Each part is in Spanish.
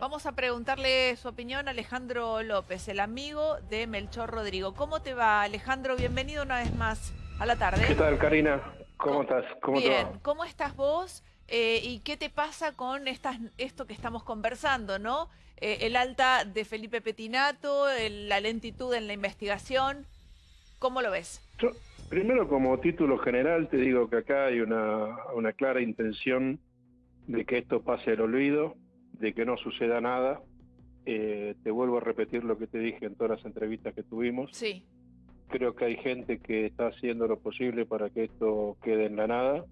Vamos a preguntarle su opinión a Alejandro López, el amigo de Melchor Rodrigo. ¿Cómo te va, Alejandro? Bienvenido una vez más a la tarde. ¿Qué tal, Karina? ¿Cómo, estás? ¿Cómo Bien, te va? ¿cómo estás vos? Eh, ¿Y qué te pasa con estas, esto que estamos conversando, no? Eh, el alta de Felipe Petinato, el- la lentitud en la investigación. ¿Cómo lo ves? Yo, primero, como título general, te digo que acá hay una, una clara intención de que esto pase al olvido, de que no suceda nada. Eh, te vuelvo a repetir lo que te dije en todas las entrevistas que tuvimos. Sí, Creo que hay gente que está haciendo lo posible para que esto quede en la nada.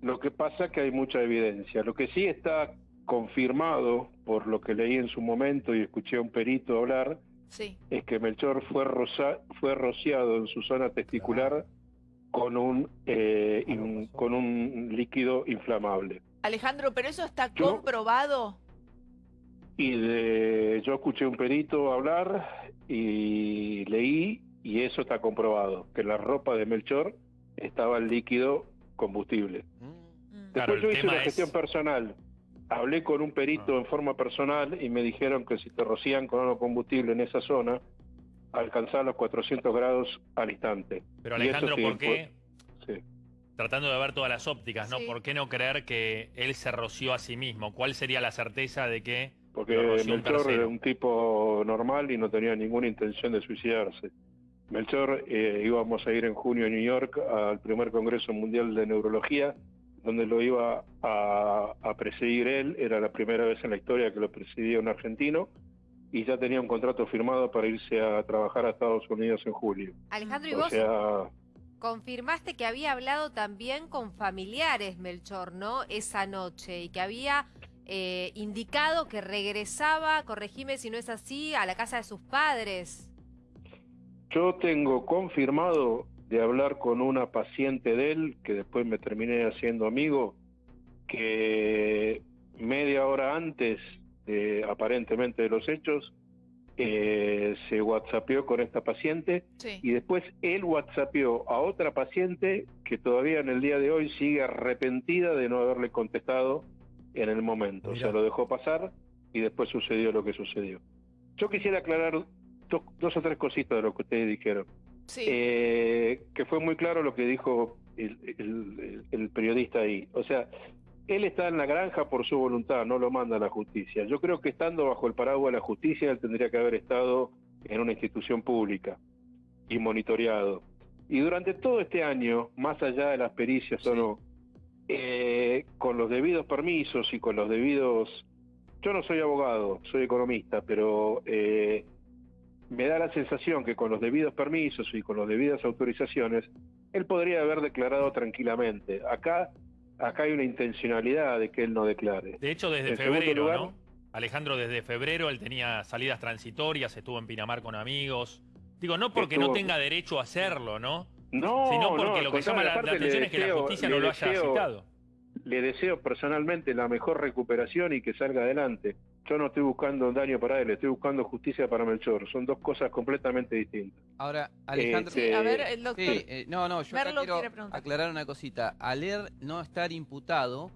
Lo que pasa es que hay mucha evidencia. Lo que sí está confirmado por lo que leí en su momento y escuché a un perito hablar, sí. es que Melchor fue, rosa- fue rociado en su zona testicular con un, eh, in- con un líquido inflamable. Alejandro, ¿pero eso está Yo- comprobado? Y de- yo escuché a un perito hablar y leí y eso está comprobado, que en la ropa de Melchor estaba el líquido combustible. Mm. Después yo hice una es- gestión personal. Hablé con un perito Ah. en forma personal y me dijeron que si te rocían con algo combustible en esa zona, alcanzaba los 400 grados al instante. Pero Y eso Alejandro, sí, ¿por qué? Tratando de ver todas las ópticas, ¿no? Sí. ¿Por qué no creer que él se roció a sí mismo? ¿Cuál sería la certeza de que Porque Melchor era un tipo normal y no tenía ninguna intención de suicidarse. Melchor eh, íbamos a ir en junio a New York al primer Congreso Mundial de Neurología, donde lo iba a, a presidir él. Era la primera vez en la historia que lo presidía un argentino y ya tenía un contrato firmado para irse a trabajar a Estados Unidos en julio. Alejandro, ¿y O vos sea, confirmaste que había hablado también con familiares, Melchor, ¿no? Esa noche y que había eh, indicado que regresaba, corregime si no es así, a la casa de sus padres. Yo tengo confirmado de hablar con una paciente de él, que después me terminé haciendo amigo, que media hora antes de, aparentemente de los hechos, eh, se whatsappeó con esta paciente Sí. y después él whatsappeó a otra paciente que todavía en el día de hoy sigue arrepentida de no haberle contestado en el momento. O sea, lo dejó pasar y después sucedió lo que sucedió. Yo quisiera aclarar dos, dos o tres cositas de lo que ustedes dijeron. Sí. Eh, que fue muy claro lo que dijo el, el- el periodista ahí. O sea, él está en la granja por su voluntad, no lo manda la justicia. Yo creo que estando bajo el paraguas de la justicia, él tendría que haber estado en una institución pública y monitoreado. Y durante todo este año, más allá de las pericias o no, eh, con los debidos permisos y con los debidos... Yo no soy abogado, soy economista, pero eh, me da la sensación que con los debidos permisos y con las debidas autorizaciones, él podría haber declarado tranquilamente. Acá, acá hay una intencionalidad de que él no declare. De hecho, desde En febrero, lugar- ¿no? Alejandro, desde febrero él tenía salidas transitorias, estuvo en Pinamar con amigos. Digo, no porque no tenga derecho a hacerlo, ¿no? No, Sino porque no, lo que llama la, atención es que la justicia no lo haya citado. Le deseo personalmente la mejor recuperación y que salga adelante. Yo no estoy buscando daño para él, estoy buscando justicia para Melchor. Son dos cosas completamente distintas. Ahora, Alejandro. Sí, a ver, el doctor. Sí, eh, no, no, yo acá quiero aclarar una cosita. Al él no estar imputado,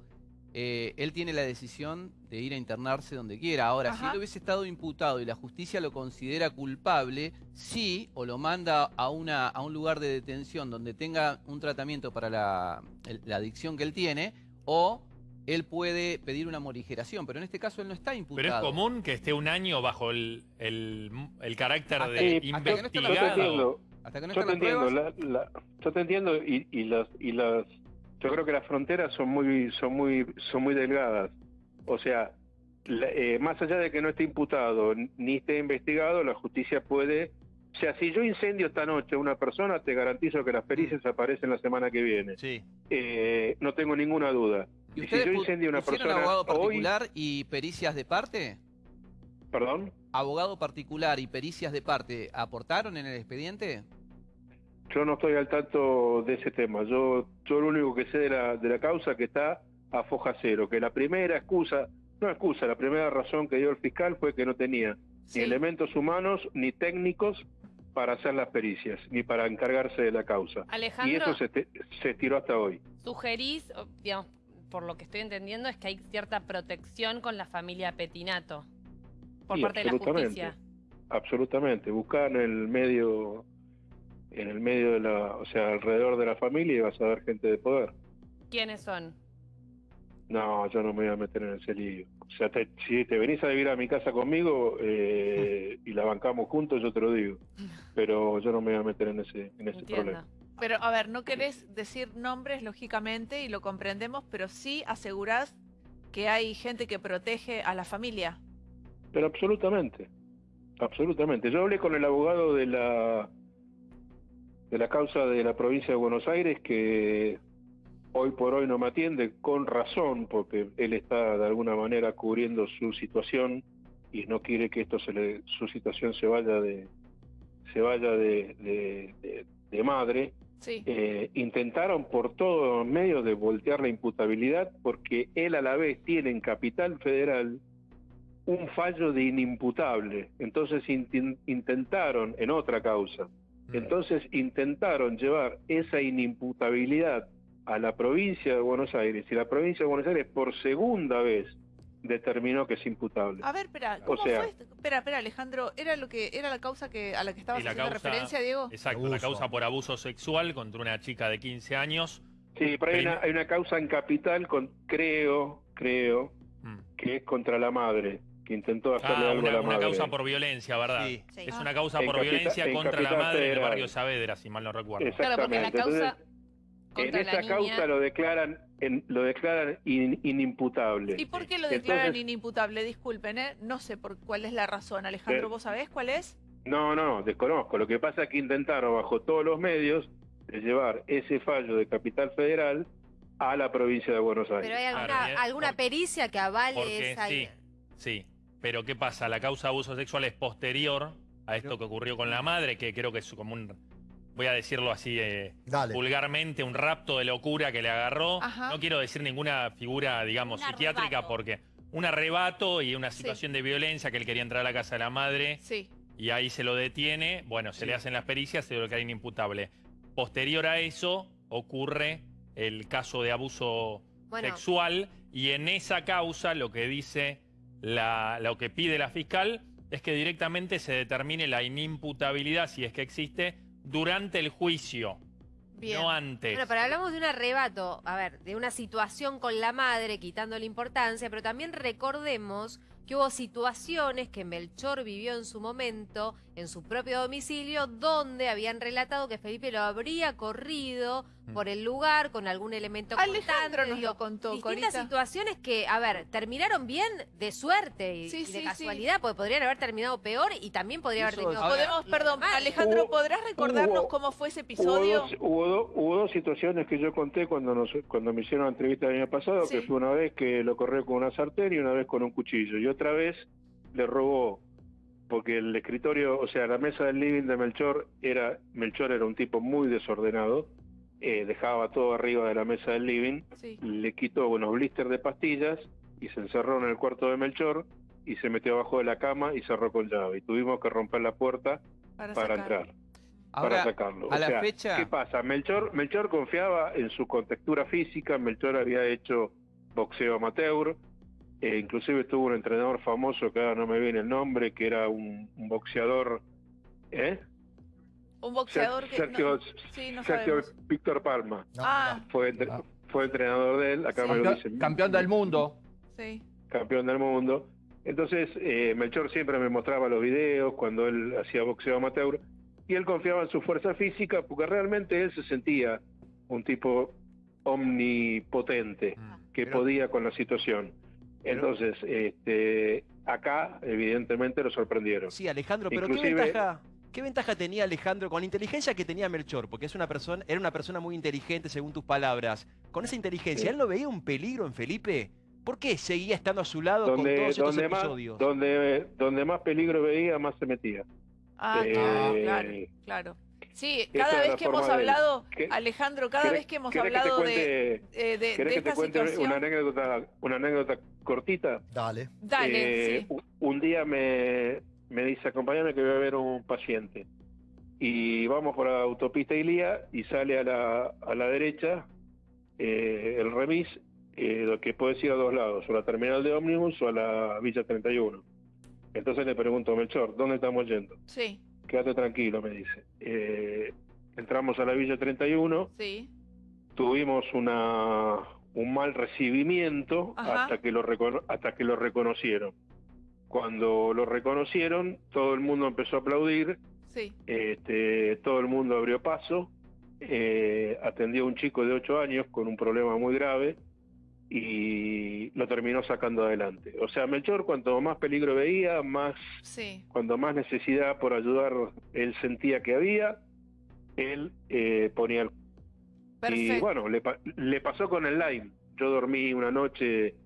eh, él tiene la decisión de ir a internarse donde quiera. Ahora, Ajá. si él hubiese estado imputado y la justicia lo considera culpable, sí, o lo manda a, una, a un lugar de detención donde tenga un tratamiento para la, el- la adicción que él tiene, o él puede pedir una morigeración. Pero en este caso él no está imputado. Pero es común que esté un año bajo el, el, el carácter Hasta de que- hasta que no Yo Hasta que yo están te las entiendo, pruebas. la- la- yo te entiendo y, y las y las yo creo que las fronteras son muy son muy son muy delgadas. O sea, la- eh, más allá de que no esté imputado ni esté investigado, la justicia puede o sea, si yo incendio esta noche a una persona, te garantizo que las pericias aparecen la semana que viene. Sí. Eh, no tengo ninguna duda. ¿Y Y si ustedes yo pu- incendio a una pusieron persona abogado hoy, particular y pericias de parte? perdón, ¿Abogado particular y pericias de parte aportaron en el expediente? yo no estoy al tanto de ese tema. Yo, yo lo único que sé de la, de la causa que está a foja cero, que la primera excusa, no excusa, la primera razón que dio el fiscal fue que no tenía Sí. ni elementos humanos ni técnicos para hacer las pericias, ni para encargarse de la causa. Y Alejandro, eso se, te- se estiró hasta hoy. sugerís, digamos, por lo que estoy entendiendo, es que hay cierta protección con la familia Petinato por Sí, parte de la justicia. Absolutamente. Buscar en el medio, en el medio de la, o sea, alrededor de la familia y vas a ver gente de poder. ¿Quiénes son? No, yo no me voy a meter en ese lío. O sea, te- si te venís a vivir a mi casa conmigo eh, y la bancamos juntos, yo te lo digo. Pero yo no me voy a meter en ese, en ese Entiendo. problema. Pero, a ver, no querés decir nombres, lógicamente, y lo comprendemos, pero sí asegurás que hay gente que protege a la familia. Pero absolutamente, absolutamente. Yo hablé con el abogado de la de la causa de la provincia de Buenos Aires que hoy por hoy no me atiende con razón porque él está de alguna manera cubriendo su situación y no quiere que esto se le, su situación se vaya de se vaya de, de- de- de madre Sí. eh, intentaron por todos los medios de voltear la imputabilidad porque él a la vez tiene en Capital Federal un fallo de inimputable. Entonces intentaron, en otra causa, Mm. entonces intentaron llevar esa inimputabilidad a la provincia de Buenos Aires y la provincia de Buenos Aires por segunda vez determinó que es imputable. A ver, espera, ¿cómo sea- fue? esto? Espera, espera, Alejandro, ¿era lo que era la causa que a la que la haciendo causa- referencia, Diego? Exacto, la Abuso. causa por abuso sexual contra una chica de 15 años. Sí, pero hay una, hay una causa en Capital, con, creo, creo, Mm. que es contra la madre, que intentó hacerle Ah, algo a una, la una madre. causa por violencia, ¿verdad? Sí. Sí. Es Ah. una causa En por violencia en contra la madre en el Federal. barrio Saavedra, si mal no recuerdo. Claro, porque la causa en esa niña... causa lo declaran en- lo declaran in- inimputable. ¿Y por qué lo declaran Entonces- inimputable? Disculpen, ¿eh? No sé por cuál es la razón. Alejandro, Eh, ¿vos sabés cuál es? No, no, desconozco. Lo que pasa es que intentaron bajo todos los medios de llevar ese fallo de Capital Federal a la provincia de Buenos Aires. Pero hay alguna, Claro, bien, alguna porque- pericia que avale Porque esa... sí, sí. Pero ¿qué pasa? La causa de abuso sexual es posterior a esto que ocurrió con la madre, que creo que es como un, voy a decirlo así eh, vulgarmente, un rapto de locura que le agarró. Ajá. No quiero decir ninguna figura, digamos, Un psiquiátrica, arrebato. porque un arrebato y una Sí. situación de violencia que él quería entrar a la casa de la madre Sí. y ahí se lo detiene, bueno, se le hacen las pericias, se lo declara inimputable. Posterior a eso ocurre el caso de abuso Bueno, sexual y en esa causa lo que dice la, lo que pide la fiscal es que directamente se determine la inimputabilidad, si es que existe, durante el juicio, Bien. no antes. Bueno, pero hablamos de un arrebato, a ver, de una situación con la madre, quitando la importancia, pero también recordemos que hubo situaciones que Melchor vivió en su momento, en su propio domicilio, donde habían relatado que Felipe lo habría corrido. Por el lugar con algún elemento Alejandro nos digo, lo contó, Distintas Corita. situaciones que, a ver, terminaron bien de suerte y, Sí, y de sí, sí. casualidad, porque podrían haber terminado peor y también podría haber terminado Podemos, peor. perdón, Mal. Alejandro, Hubo- ¿podrás recordarnos hubo- cómo fue ese Hubo episodio? dos, hubo, hubo dos situaciones que yo conté cuando nos, cuando me hicieron la entrevista el año pasado, Sí. que fue una vez que lo corrió con una sartén y una vez con un cuchillo. Y otra vez le robó, porque el escritorio, o sea, la mesa del living de Melchor era, Melchor era un tipo muy desordenado, eh, dejaba todo arriba de la mesa del living, Sí. le quitó unos blisters de pastillas y se encerró en el cuarto de Melchor y se metió abajo de la cama y cerró con llave. Y tuvimos que romper la puerta Para, entrar para sacarlo. a O la sea, fecha- ¿qué pasa? Melchor, Melchor confiaba en su contextura física, Melchor había hecho boxeo amateur, eh, inclusive tuvo un entrenador famoso que ahora no me viene el nombre, que era un, un boxeador, ¿eh? Un boxeador que... Sergio, no- sí, no Sergio. Víctor Palma, No, Ah, fue, entre- Ah. fue entrenador de él, acá Sí. me lo Campeón, dicen. campeón del mundo. sí. campeón del mundo. Entonces, eh, Melchor siempre me mostraba los videos cuando él hacía boxeo amateur y él confiaba en su fuerza física porque realmente él se sentía un tipo omnipotente Mm. que Pero- podía con la situación. Pero- Entonces, este, acá evidentemente lo sorprendieron. Sí, Alejandro, pero Inclusive- ¿qué ventaja, ¿qué ventaja tenía Alejandro con la inteligencia que tenía Melchor? Porque es una persona, era una persona muy inteligente según tus palabras. Con esa inteligencia. ¿él no veía un peligro en Felipe? ¿Por qué seguía estando a su lado con Donde, todos estos donde, más, episodios? donde, donde más peligro veía, más se metía. Ah, Eh, claro, claro, claro. Sí, cada vez que hemos de hablado, ¿Qué- Alejandro, cada ¿Querés- vez que hemos que hablado de, eh, de, de ¿Querés que esta te cuente situación... una anécdota, una anécdota cortita? Dale. Dale, Eh, sí. Un día me, me dice, acompáñame que voy a ver un paciente. Y vamos por la autopista Ilía y sale a la, a la derecha eh, el remis eh, lo que puedes ir a dos lados, o a la terminal de ómnibus o a la Villa 31. Entonces le pregunto, Melchor, ¿dónde estamos yendo? Sí, Quédate tranquilo, me dice. Eh, entramos a la Villa 31, sí. tuvimos una, un mal recibimiento Ajá. hasta que, lo hasta que lo reconocieron. Cuando lo reconocieron, todo el mundo empezó a aplaudir, Sí, este, todo el mundo abrió paso, eh, atendió a un chico de 8 años con un problema muy grave y lo terminó sacando adelante. O sea, Melchor cuanto más peligro veía, más sí. cuando más necesidad por ayudar él sentía que había, él eh, ponía el... Perfecto. Y bueno, le, le pasó con el Lime. Yo dormí una noche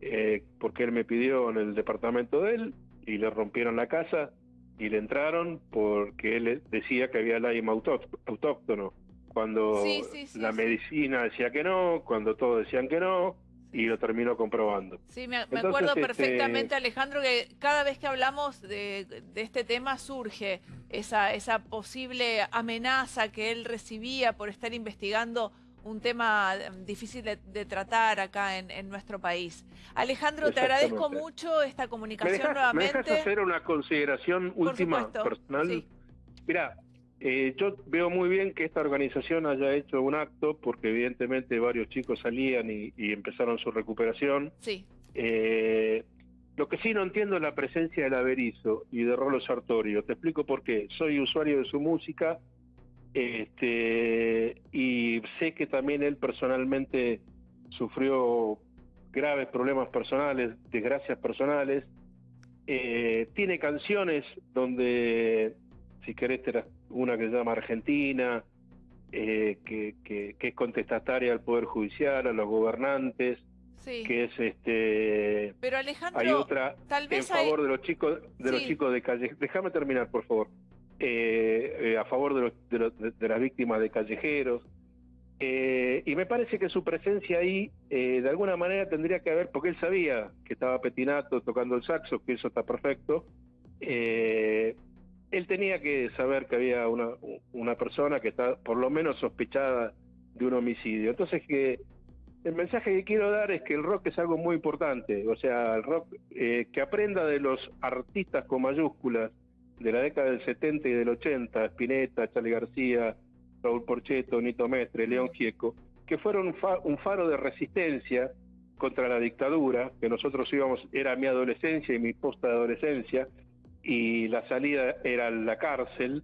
eh, porque él me pidió en el departamento de él y le rompieron la casa y le entraron porque él decía que había Lyme autóct- autóctono. Cuando Sí, sí, sí, la medicina decía que no, cuando todos decían que no, y lo terminó comprobando. Sí, me, Entonces, acuerdo este- perfectamente, Alejandro, que cada vez que hablamos de, de este tema surge esa, esa posible amenaza que él recibía por estar investigando un tema eh, difícil de, de tratar acá en, en nuestro país. Alejandro, te agradezco mucho esta ¿Me comunicación dejas, ¿Me nuevamente. dejas hacer una consideración última supuesto, personal? sí. Mira, eh, yo veo muy bien que esta organización haya hecho un acto porque evidentemente varios chicos salían y, y empezaron su recuperación. Sí, Eh, lo que sí no entiendo es la presencia del Averizo y de Rolo Sartorio. Te explico por qué. Soy usuario de su música este, y sé que también él personalmente sufrió graves problemas personales, desgracias personales. Eh, tiene canciones donde, si querés, una que se llama Argentina, eh, que, que- que es contestataria al Poder Judicial, a los gobernantes, sí. que es este Pero Alejandro, hay otra tal en vez hay... favor de los chicos de los chicos de calle déjame terminar por favor Eh, eh, a favor de, los, las víctimas de callejeros. Eh, y me parece que su presencia ahí de alguna manera tendría que haber porque él sabía que estaba Petinato tocando el saxo que eso está perfecto. Él tenía que saber que había una, una persona que está por lo menos sospechada de un homicidio. Entonces que el mensaje que quiero dar es que el rock es algo muy importante, o sea, el rock que aprenda de los artistas con mayúsculas de la década del 70 y del 80, Spinetta, Charlie García, Raúl Porcheto, Nito Mestre, León Gieco, que fueron un, fa- un faro de resistencia contra la dictadura, que nosotros íbamos, era mi adolescencia y mi posta de adolescencia, y la salida era la cárcel,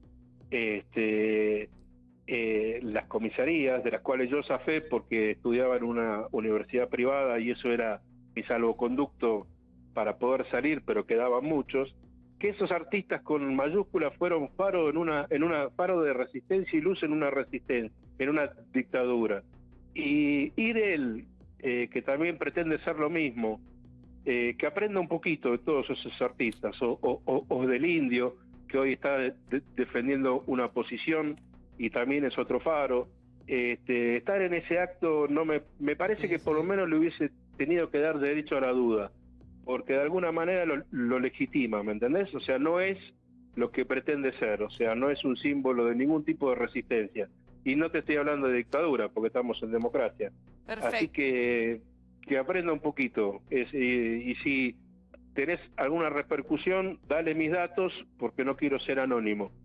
este, eh, las comisarías, de las cuales yo zafé porque estudiaba en una universidad privada y eso era mi salvoconducto para poder salir, pero quedaban muchos, que esos artistas con mayúsculas fueron faro en una, en una faro de resistencia y luz en una resistencia, en una dictadura. Y ir él, eh, que también pretende ser lo mismo, eh, que aprenda un poquito de todos esos artistas, o, o- o- o del indio, que hoy está de- de- defendiendo una posición y también es otro faro. Este, estar en ese acto no me, me parece que por lo menos le hubiese tenido que dar derecho a la duda, porque de alguna manera lo, lo legitima, ¿me entendés? O sea, no es lo que pretende ser, o sea, no es un símbolo de ningún tipo de resistencia. Y no te estoy hablando de dictadura, porque estamos en democracia. Así que que aprenda un poquito. Es, y, y si tenés alguna repercusión, dale mis datos porque no quiero ser anónimo.